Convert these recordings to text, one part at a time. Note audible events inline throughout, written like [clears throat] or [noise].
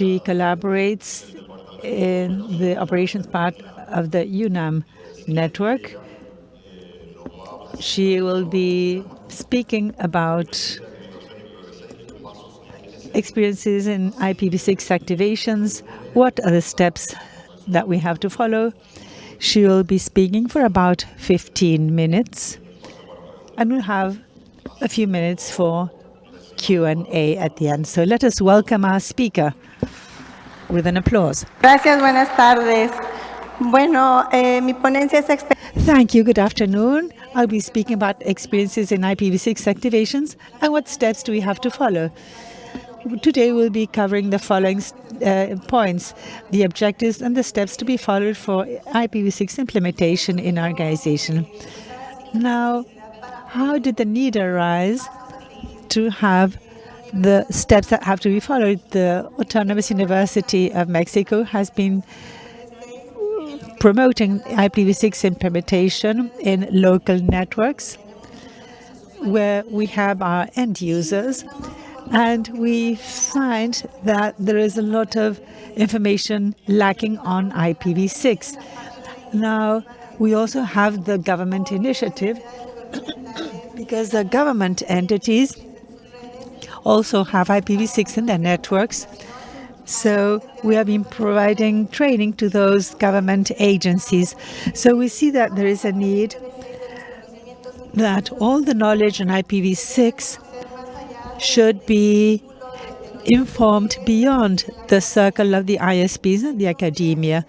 She collaborates in the operations part of the UNAM network. She will be speaking about experiences in IPv6 activations, what are the steps that we have to follow. She will be speaking for about 15 minutes, and we'll have a few minutes for Q&A at the end. So let us welcome our speaker with an applause. Gracias, buenas tardes. Bueno, eh, mi ponencia es Thank you. Good afternoon. I'll be speaking about experiences in IPv6 activations and what steps do we have to follow. Today we'll be covering the following uh, points, the objectives and the steps to be followed for IPv6 implementation in our organization. Now, how did the need arise to have the steps that have to be followed? The Autonomous University of Mexico has been promoting IPv6 implementation in local networks where we have our end users and we find that there is a lot of information lacking on IPv6. Now, we also have the government initiative [clears throat] because the government entities also have IPv6 in their networks. So we have been providing training to those government agencies. So we see that there is a need that all the knowledge on IPv6 should be informed beyond the circle of the ISPs and the academia.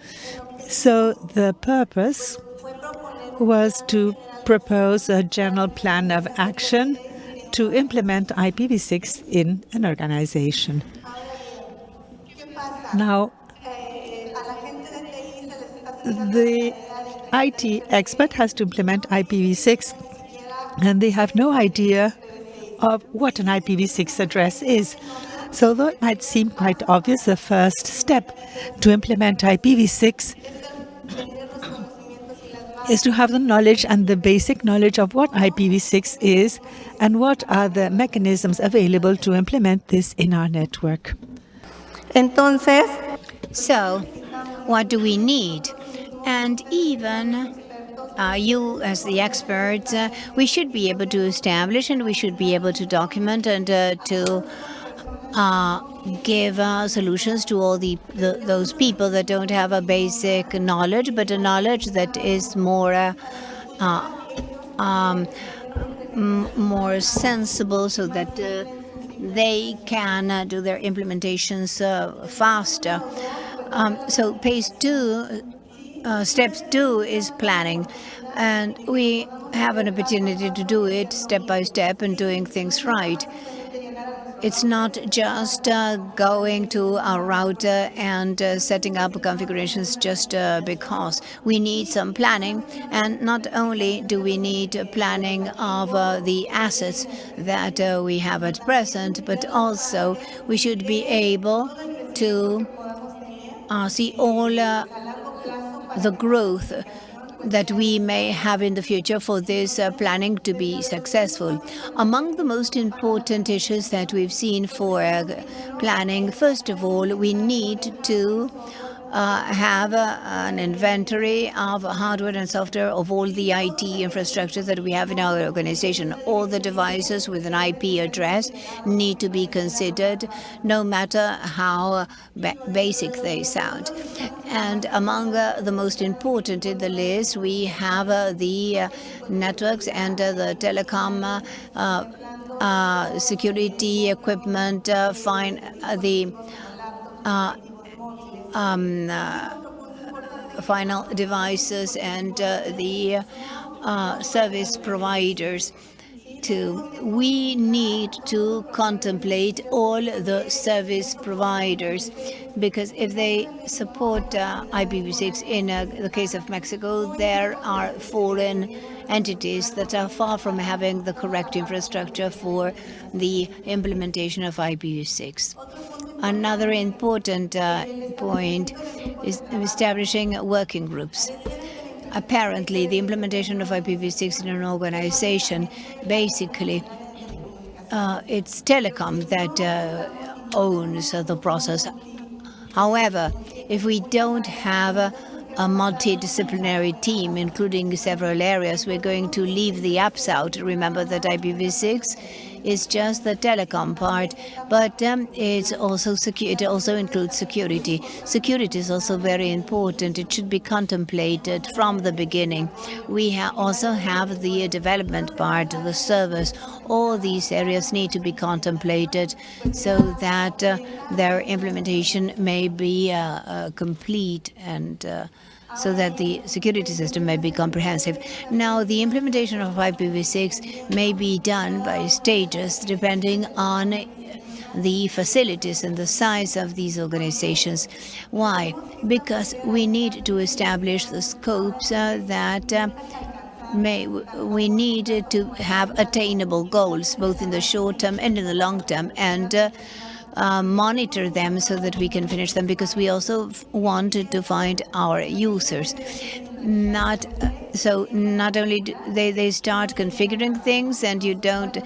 So the purpose was to propose a general plan of action to implement IPv6 in an organization. Now, the IT expert has to implement IPv6 and they have no idea of what an IPv6 address is. So though it might seem quite obvious, the first step to implement IPv6 is to have the knowledge and the basic knowledge of what IPv6 is and what are the mechanisms available to implement this in our network. Entonces, so what do we need? And even uh, you as the experts, uh, we should be able to establish and we should be able to document and uh, to uh, give uh, solutions to all the, the, those people that don't have a basic knowledge, but a knowledge that is more uh, um, more sensible, so that they can do their implementations faster. Um, so phase two uh, step two is planning. And we have an opportunity to do it step by step and doing things right. It's not just uh, going to our router and uh, setting up configurations just uh, because. We need some planning, and not only do we need planning of uh, the assets that uh, we have at present, but also we should be able to uh, see all the growth that we may have in the future for this uh, planning to be successful. Among the most important issues that we've seen for uh, planning, first of all, we need to uh, have uh, an inventory of hardware and software of all the IT infrastructure that we have in our organization. All the devices with an IP address need to be considered, no matter how ba basic they sound. And among uh, the most important in the list, we have uh, the uh, networks and uh, the telecom security equipment, fine, the um, uh, final devices and uh, the uh, service providers we need to contemplate all the service providers because if they support uh, IPv6 in uh, the case of Mexico there are foreign entities that are far from having the correct infrastructure for the implementation of IPv6. Another important uh, point is establishing working groups. Apparently, the implementation of IPv6 in an organization, basically, uh, it's telecom that uh, owns the process However, if we don't have a, a multidisciplinary team, including several areas, we're going to leave the apps out. Remember that IPv6 is just the telecom part, but um, it's also it also includes security. Security is also very important. It should be contemplated from the beginning. We ha also have the development part, of the service. All these areas need to be contemplated so that uh, their implementation may be uh, uh, complete and uh, so that the security system may be comprehensive. Now, the implementation of IPv6 may be done by stages depending on the facilities and the size of these organizations. Why? Because we need to establish the scopes uh, that uh, may we need to have attainable goals, both in the short term and in the long term, and uh, uh, monitor them so that we can finish them because we also wanted to find our users. Not so not only they they start configuring things and you don't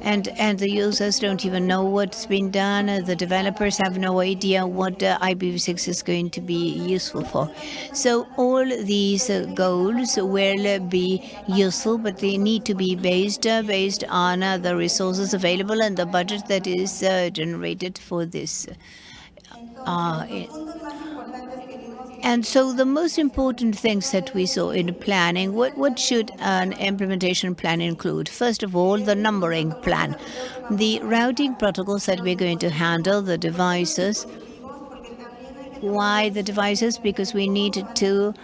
and and the users don't even know what's been done. The developers have no idea what uh, IPv6 is going to be useful for. So all these uh, goals will be useful, but they need to be based uh, based on uh, the resources available and the budget that is uh, generated for this. And so the most important things that we saw in planning, what, what should an implementation plan include? First of all, the numbering plan. The routing protocols that we're going to handle, the devices. Why the devices? Because we need to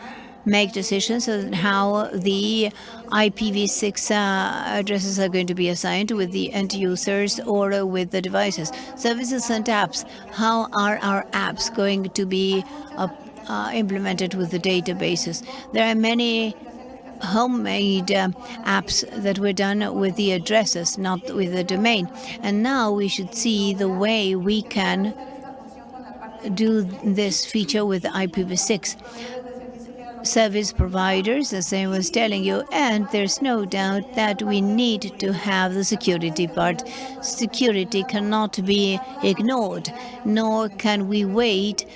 make decisions on how the IPv6 uh, addresses are going to be assigned with the end users or with the devices. Services and apps. How are our apps going to be uh, uh, implemented with the databases. There are many homemade uh, apps that were done with the addresses, not with the domain. And now we should see the way we can do this feature with IPv6 service providers, as I was telling you, and there's no doubt that we need to have the security part. Security cannot be ignored, nor can we wait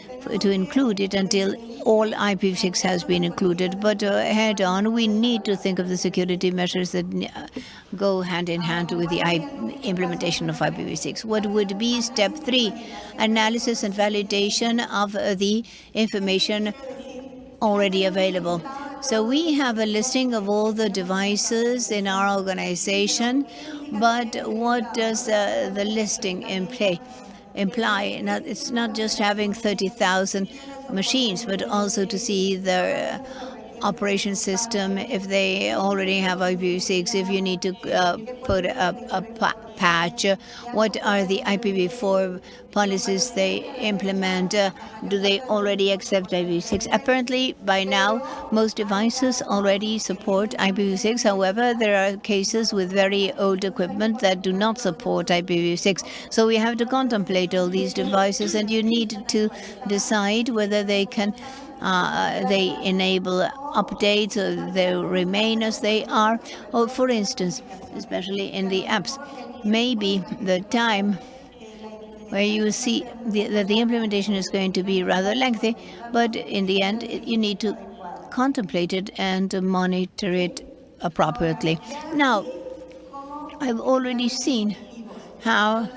to include it until all IPv6 has been included. But uh, head on, we need to think of the security measures that uh, go hand in hand with the I implementation of IPv6. What would be step three? Analysis and validation of uh, the information already available. So we have a listing of all the devices in our organization, but what does uh, the listing imply? imply. Now, it's not just having 30,000 machines, but also to see the operation system, if they already have IPv6, if you need to uh, put a, a patch, what are the IPv4 policies they implement? Uh, do they already accept IPv6? Apparently, by now, most devices already support IPv6. However, there are cases with very old equipment that do not support IPv6. So we have to contemplate all these devices, and you need to decide whether they can uh, they enable updates, they remain as they are. Or for instance, especially in the apps, maybe the time where you see the, that the implementation is going to be rather lengthy, but in the end, you need to contemplate it and monitor it appropriately. Now, I've already seen how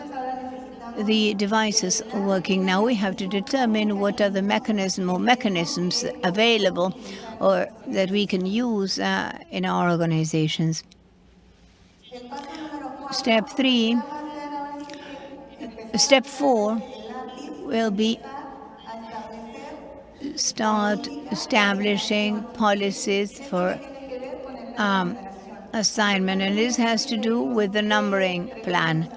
the devices are working. Now we have to determine what are the mechanism or mechanisms available or that we can use uh, in our organizations. Step three, step four will be start establishing policies for um, assignment, and this has to do with the numbering plan.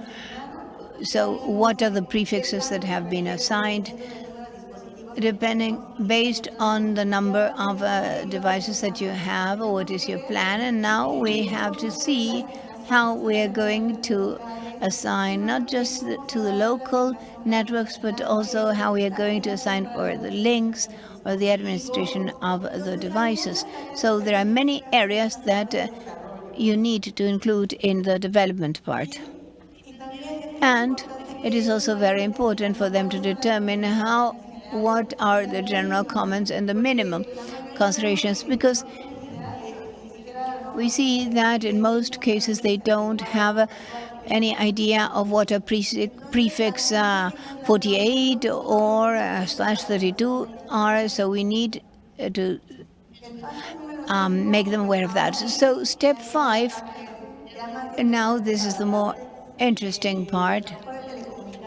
So what are the prefixes that have been assigned? Depending, based on the number of uh, devices that you have, or what is your plan, and now we have to see how we are going to assign not just to the local networks, but also how we are going to assign for the links or the administration of the devices. So there are many areas that uh, you need to include in the development part. And it is also very important for them to determine how what are the general comments and the minimum considerations because we see that in most cases they don't have a, any idea of what a prefix uh, 48 or uh, slash 32 are, so we need uh, to um, make them aware of that. So step five, now this is the more interesting part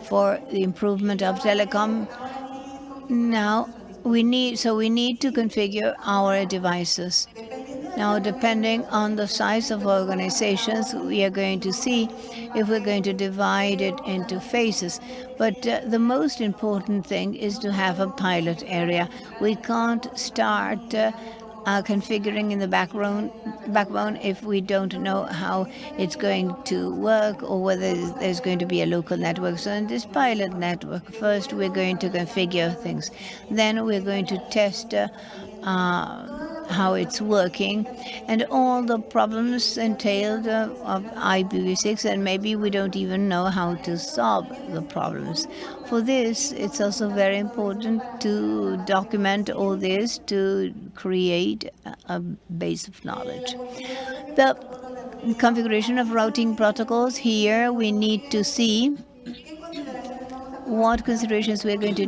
for the improvement of telecom. Now we need, so we need to configure our devices. Now, depending on the size of organizations, we are going to see if we're going to divide it into phases. But uh, the most important thing is to have a pilot area. We can't start uh, uh, configuring in the backbone, backbone if we don't know how it's going to work or whether there's going to be a local network. So in this pilot network, first we're going to configure things. Then we're going to test uh, uh, how it's working and all the problems entailed uh, of IPv6 and maybe we don't even know how to solve the problems. For this, it's also very important to document all this to create a base of knowledge. The configuration of routing protocols here, we need to see what considerations we're going to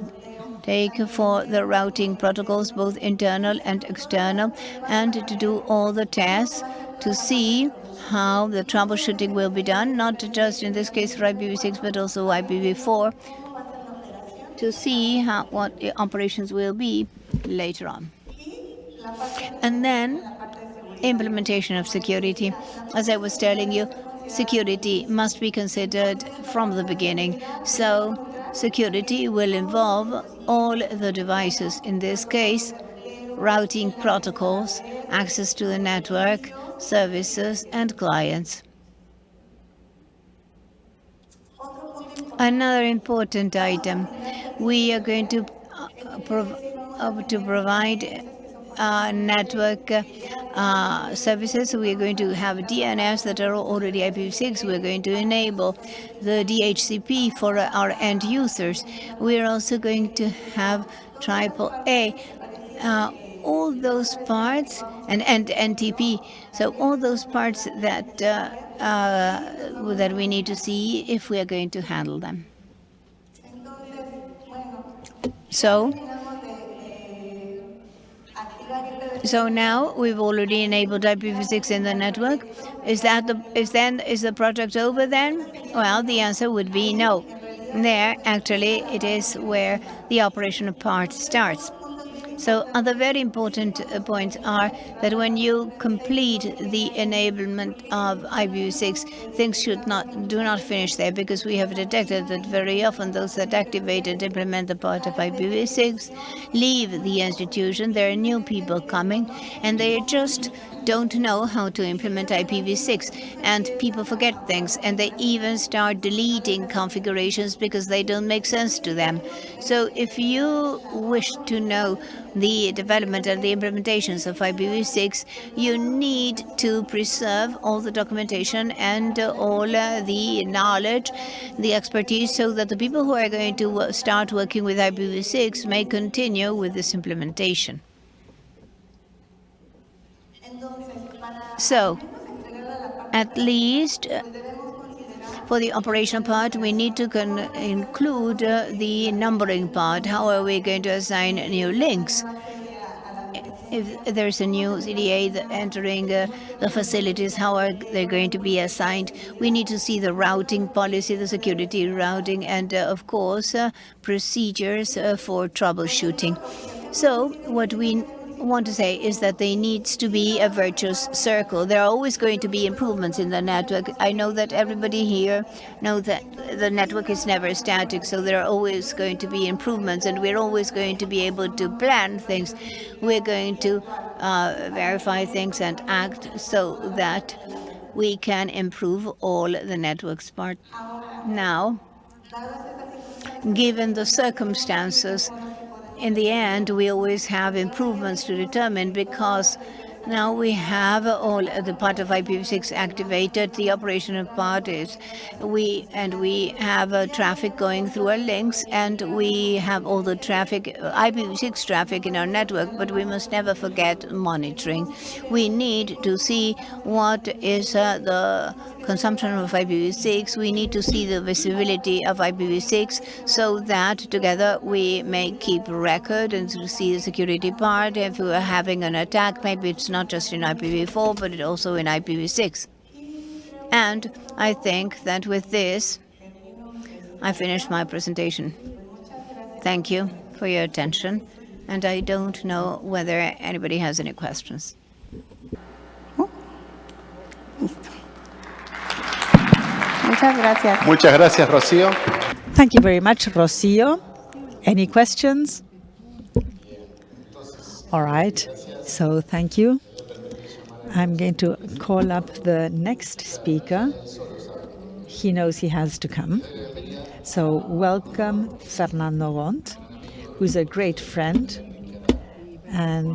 take for the routing protocols, both internal and external, and to do all the tests to see how the troubleshooting will be done, not just in this case for IPv6, but also IPv4, to see how what the operations will be later on. And then implementation of security. As I was telling you, security must be considered from the beginning. So Security will involve all the devices, in this case, routing protocols, access to the network, services, and clients. Another important item, we are going to, uh, prov uh, to provide uh, network uh, services. We are going to have DNS that are already IPv6. We're going to enable the DHCP for our end users. We're also going to have triple A. Uh, all those parts and, and NTP. So all those parts that uh, uh, that we need to see if we are going to handle them. So so now we've already enabled IPv6 in the network. Is that the is then is the project over then? Well, the answer would be no. There, actually, it is where the operational part starts. So other very important uh, points are that when you complete the enablement of IPv6, things should not do not finish there because we have detected that very often those that activate and implement the part of IPv6 leave the institution. There are new people coming and they just don't know how to implement IPv6 and people forget things and they even start deleting configurations because they don't make sense to them. So if you wish to know the development and the implementations of IPv6, you need to preserve all the documentation and all uh, the knowledge, the expertise, so that the people who are going to start working with IPv6 may continue with this implementation. So, at least uh, for the operational part, we need to include uh, the numbering part. How are we going to assign new links? If there's a new CDA entering uh, the facilities, how are they going to be assigned? We need to see the routing policy, the security routing, and of course, procedures for troubleshooting. So what we want to say is that there needs to be a virtuous circle. There are always going to be improvements in the network. I know that everybody here knows that the network is never static, so there are always going to be improvements, and we're always going to be able to plan things. We're going to uh, verify things and act so that we can improve all the network's part. Now, given the circumstances, in the end, we always have improvements to determine because Now we have all the part of IPv6 activated. The operational part is we and we have uh, traffic going through our links, and we have all the traffic, uh, IPv6 traffic in our network. But we must never forget monitoring. We need to see what is uh, the consumption of IPv6. We need to see the visibility of IPv6 so that together we may keep record and see the security part. If we are having an attack, maybe it's not just in IPv4, but also in IPv6. And I think that with this, I finished my presentation. Thank you for your attention. And I don't know whether anybody has any questions. Muchas gracias. Muchas gracias, Rocío. Thank you very much, Rocio. Any questions? All right, so thank you. I'm going to call up the next speaker. He knows he has to come. So welcome Fernando Gont, who's a great friend and